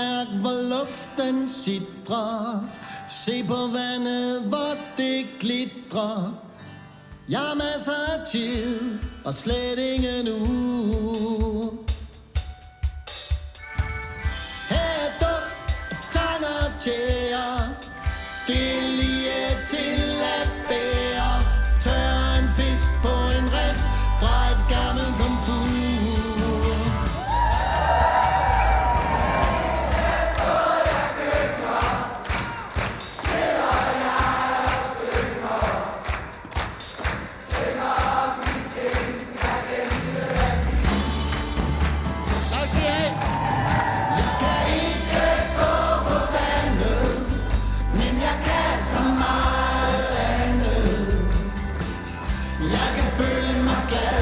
mærk, hvor luften sidrer. Se på vandet, hvor det glitrer. Jeg har masser af tid, og slet ingen nu. Her er duft af tang og tjære. Det er lige til at bære. Tør en fisk på Jeg kan føle my glad